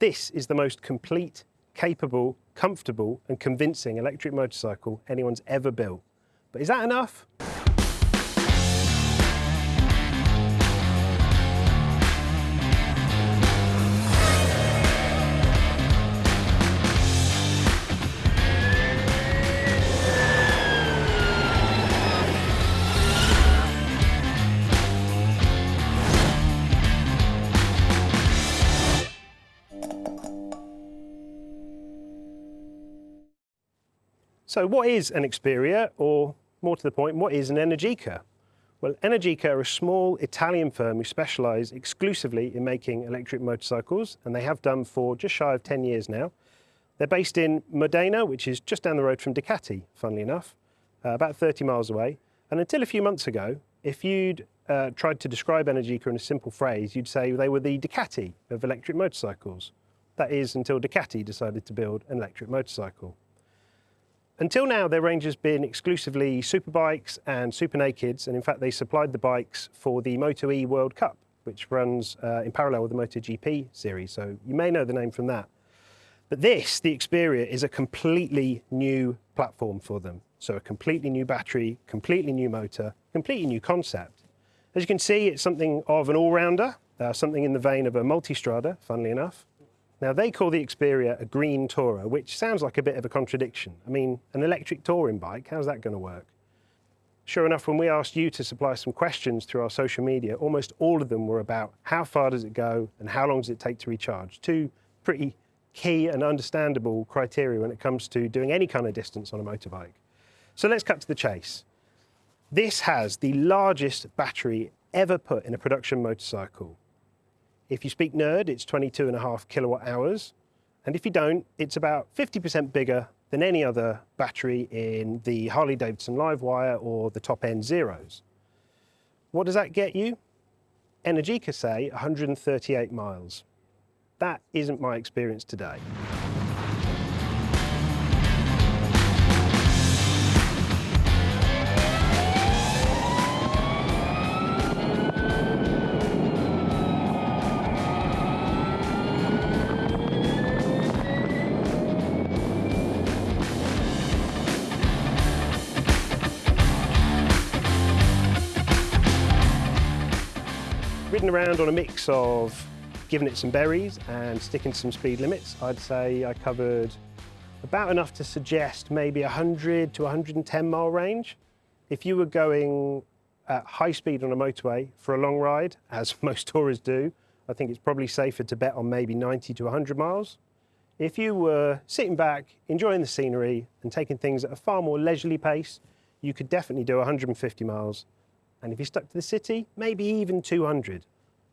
This is the most complete, capable, comfortable and convincing electric motorcycle anyone's ever built. But is that enough? So what is an Experia, or more to the point, what is an Energica? Well, Energica are a small Italian firm who specialise exclusively in making electric motorcycles, and they have done for just shy of 10 years now. They're based in Modena, which is just down the road from Ducati, funnily enough, uh, about 30 miles away. And until a few months ago, if you'd uh, tried to describe Energica in a simple phrase, you'd say they were the Ducati of electric motorcycles. That is until Ducati decided to build an electric motorcycle. Until now, their range has been exclusively superbikes and super nakeds, and in fact, they supplied the bikes for the Moto E World Cup, which runs uh, in parallel with the MotoGP series, so you may know the name from that. But this, the Experia, is a completely new platform for them. So a completely new battery, completely new motor, completely new concept. As you can see, it's something of an all-rounder, uh, something in the vein of a multistrada, funnily enough. Now they call the Experia a green tourer, which sounds like a bit of a contradiction. I mean, an electric touring bike, how's that going to work? Sure enough, when we asked you to supply some questions through our social media, almost all of them were about how far does it go and how long does it take to recharge? Two pretty key and understandable criteria when it comes to doing any kind of distance on a motorbike. So let's cut to the chase. This has the largest battery ever put in a production motorcycle. If you speak nerd, it's 22 and a half kilowatt hours. And if you don't, it's about 50% bigger than any other battery in the Harley-Davidson Livewire or the top end Zeros. What does that get you? Energica say 138 miles. That isn't my experience today. Ridden around on a mix of giving it some berries and sticking to some speed limits. I'd say I covered about enough to suggest maybe 100 to 110 mile range. If you were going at high speed on a motorway for a long ride, as most tourists do, I think it's probably safer to bet on maybe 90 to 100 miles. If you were sitting back, enjoying the scenery and taking things at a far more leisurely pace, you could definitely do 150 miles and if you're stuck to the city, maybe even 200.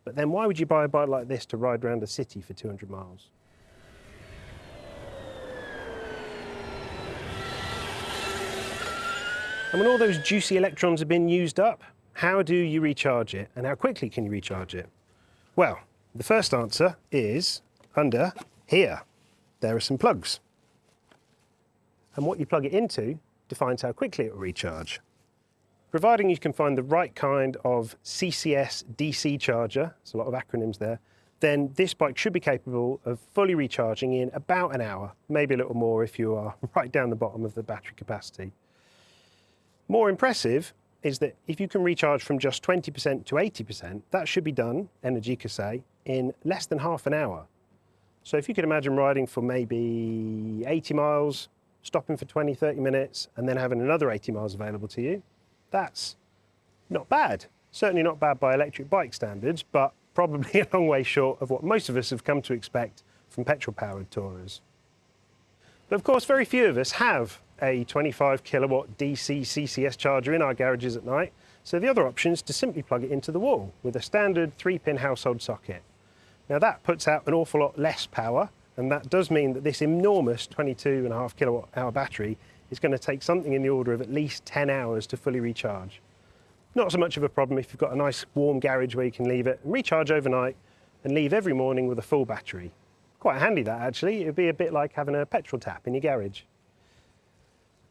But then why would you buy a bike like this to ride around a city for 200 miles? And when all those juicy electrons have been used up, how do you recharge it and how quickly can you recharge it? Well, the first answer is under here. There are some plugs. And what you plug it into defines how quickly it will recharge. Providing you can find the right kind of CCS DC charger, there's a lot of acronyms there, then this bike should be capable of fully recharging in about an hour, maybe a little more if you are right down the bottom of the battery capacity. More impressive is that if you can recharge from just 20% to 80%, that should be done, Energica say, in less than half an hour. So if you could imagine riding for maybe 80 miles, stopping for 20, 30 minutes, and then having another 80 miles available to you, that's not bad. Certainly not bad by electric bike standards, but probably a long way short of what most of us have come to expect from petrol-powered tourers. But of course, very few of us have a 25 kilowatt DC CCS charger in our garages at night, so the other option is to simply plug it into the wall with a standard three-pin household socket. Now that puts out an awful lot less power, and that does mean that this enormous 22.5 kilowatt hour battery is going to take something in the order of at least 10 hours to fully recharge. Not so much of a problem if you've got a nice warm garage where you can leave it and recharge overnight and leave every morning with a full battery. Quite handy that actually, it'd be a bit like having a petrol tap in your garage.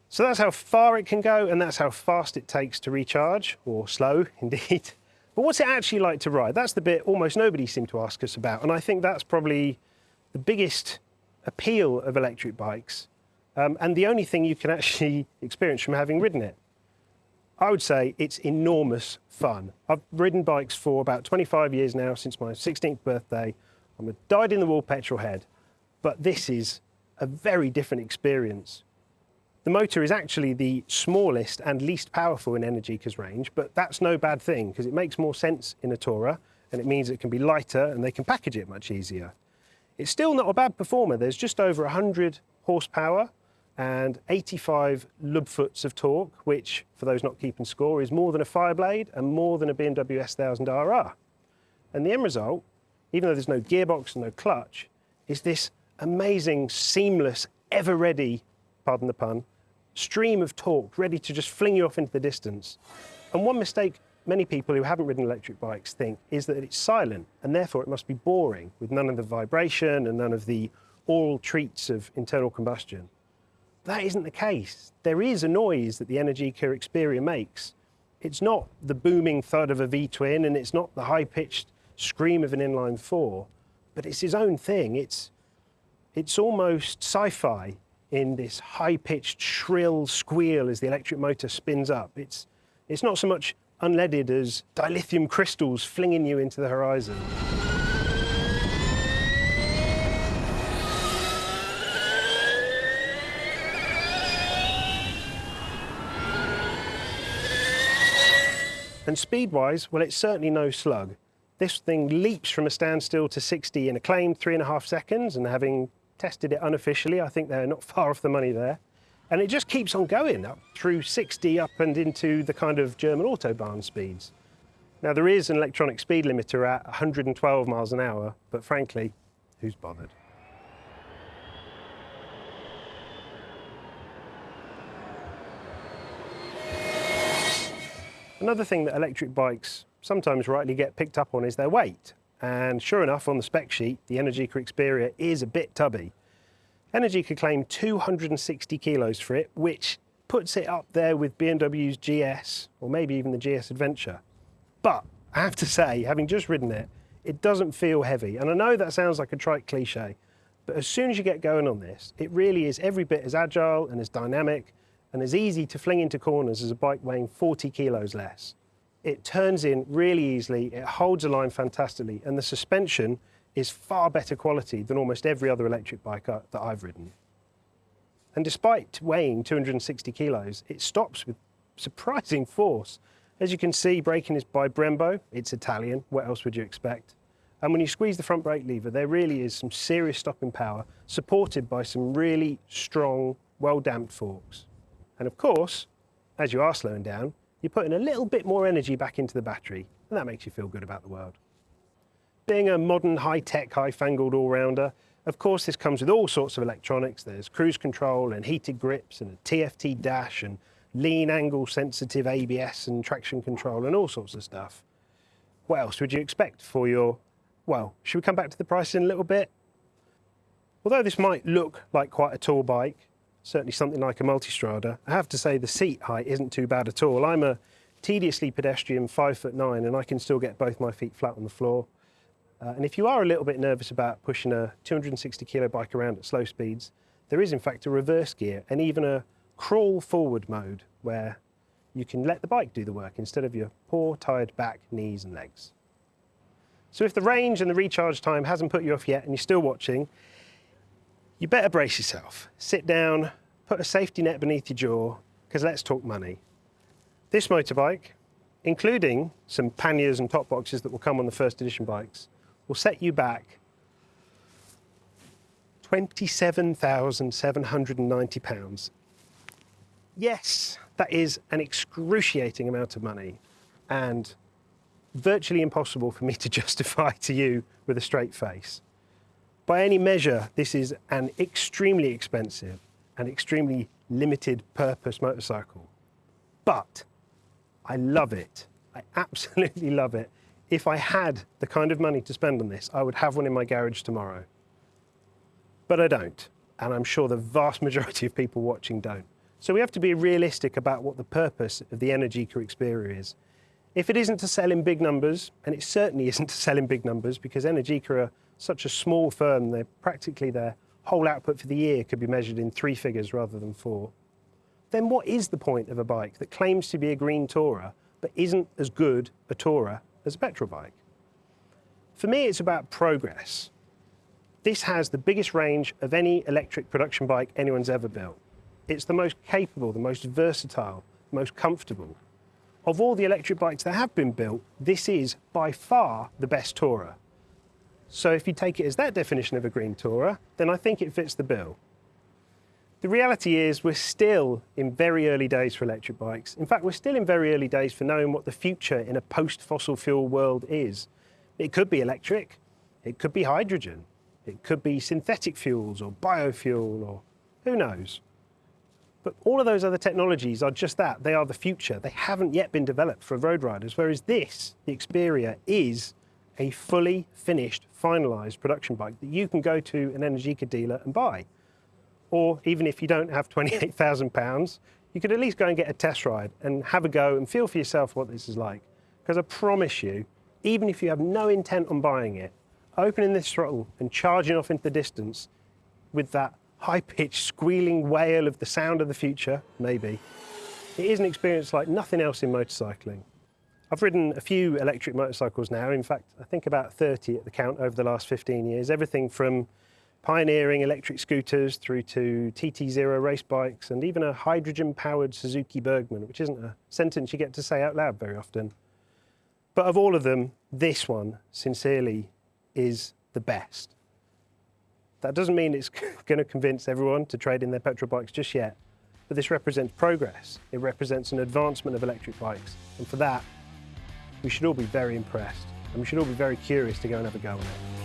So that's how far it can go and that's how fast it takes to recharge, or slow indeed. But what's it actually like to ride? That's the bit almost nobody seemed to ask us about and I think that's probably the biggest appeal of electric bikes um, and the only thing you can actually experience from having ridden it. I would say it's enormous fun. I've ridden bikes for about 25 years now, since my 16th birthday. I'm a dyed-in-the-wool petrol head, but this is a very different experience. The motor is actually the smallest and least powerful in Energica's range, but that's no bad thing because it makes more sense in a tourer and it means it can be lighter and they can package it much easier. It's still not a bad performer. There's just over 100 horsepower and 85 lub-foots of torque, which, for those not keeping score, is more than a Fireblade and more than a BMW S1000 RR. And the end result, even though there's no gearbox and no clutch, is this amazing, seamless, ever-ready, pardon the pun, stream of torque ready to just fling you off into the distance. And one mistake many people who haven't ridden electric bikes think is that it's silent and therefore it must be boring with none of the vibration and none of the oral treats of internal combustion. That isn't the case. There is a noise that the Energica Experia makes. It's not the booming thud of a V-twin and it's not the high-pitched scream of an inline four, but it's his own thing. It's, it's almost sci-fi in this high-pitched, shrill squeal as the electric motor spins up. It's, it's not so much unleaded as dilithium crystals flinging you into the horizon. And speed-wise, well, it's certainly no slug. This thing leaps from a standstill to 60 in a claimed three and a half seconds, and having tested it unofficially, I think they're not far off the money there. And it just keeps on going up through 60 up and into the kind of German Autobahn speeds. Now there is an electronic speed limiter at 112 miles an hour, but frankly, who's bothered? Another thing that electric bikes sometimes rightly get picked up on is their weight. And sure enough, on the spec sheet, the Energica Experia is a bit tubby. Energy Energica claimed 260 kilos for it, which puts it up there with BMW's GS, or maybe even the GS Adventure. But I have to say, having just ridden it, it doesn't feel heavy. And I know that sounds like a trite cliche, but as soon as you get going on this, it really is every bit as agile and as dynamic and as easy to fling into corners as a bike weighing 40 kilos less. It turns in really easily, it holds a line fantastically, and the suspension is far better quality than almost every other electric bike uh, that I've ridden. And despite weighing 260 kilos, it stops with surprising force. As you can see, braking is by Brembo, it's Italian, what else would you expect? And when you squeeze the front brake lever, there really is some serious stopping power, supported by some really strong, well-damped forks. And of course, as you are slowing down, you're putting a little bit more energy back into the battery, and that makes you feel good about the world. Being a modern, high-tech, high-fangled all-rounder, of course this comes with all sorts of electronics. There's cruise control and heated grips and a TFT dash and lean angle sensitive ABS and traction control and all sorts of stuff. What else would you expect for your, well, should we come back to the price in a little bit? Although this might look like quite a tall bike, certainly something like a Multistrada. I have to say the seat height isn't too bad at all. I'm a tediously pedestrian five foot nine and I can still get both my feet flat on the floor. Uh, and if you are a little bit nervous about pushing a 260 kilo bike around at slow speeds, there is in fact a reverse gear and even a crawl forward mode where you can let the bike do the work instead of your poor tired back, knees and legs. So if the range and the recharge time hasn't put you off yet and you're still watching, you better brace yourself. Sit down, put a safety net beneath your jaw, because let's talk money. This motorbike, including some panniers and top boxes that will come on the first edition bikes, will set you back £27,790. Yes, that is an excruciating amount of money and virtually impossible for me to justify to you with a straight face. By any measure, this is an extremely expensive and extremely limited purpose motorcycle. But I love it. I absolutely love it. If I had the kind of money to spend on this, I would have one in my garage tomorrow. But I don't, and I'm sure the vast majority of people watching don't. So we have to be realistic about what the purpose of the Energica Experia is. If it isn't to sell in big numbers, and it certainly isn't to sell in big numbers because Energica are such a small firm, they're practically their whole output for the year could be measured in three figures rather than four, then what is the point of a bike that claims to be a green tourer but isn't as good a tourer as a petrol bike? For me, it's about progress. This has the biggest range of any electric production bike anyone's ever built. It's the most capable, the most versatile, most comfortable. Of all the electric bikes that have been built, this is by far the best tourer. So if you take it as that definition of a green tourer, then I think it fits the bill. The reality is we're still in very early days for electric bikes. In fact, we're still in very early days for knowing what the future in a post-fossil fuel world is. It could be electric, it could be hydrogen, it could be synthetic fuels or biofuel or who knows. But all of those other technologies are just that, they are the future. They haven't yet been developed for road riders, whereas this, the Experia, is a fully finished, finalised production bike that you can go to an Energica dealer and buy. Or even if you don't have £28,000, you could at least go and get a test ride and have a go and feel for yourself what this is like. Because I promise you, even if you have no intent on buying it, opening this throttle and charging off into the distance with that high-pitched squealing wail of the sound of the future, maybe, it is an experience like nothing else in motorcycling. I've ridden a few electric motorcycles now, in fact, I think about 30 at the count over the last 15 years, everything from pioneering electric scooters through to TT0 race bikes and even a hydrogen-powered Suzuki Burgman, which isn't a sentence you get to say out loud very often. But of all of them, this one, sincerely, is the best. That doesn't mean it's going to convince everyone to trade in their petrol bikes just yet, but this represents progress. It represents an advancement of electric bikes, and for that, we should all be very impressed, and we should all be very curious to go and have a go on it.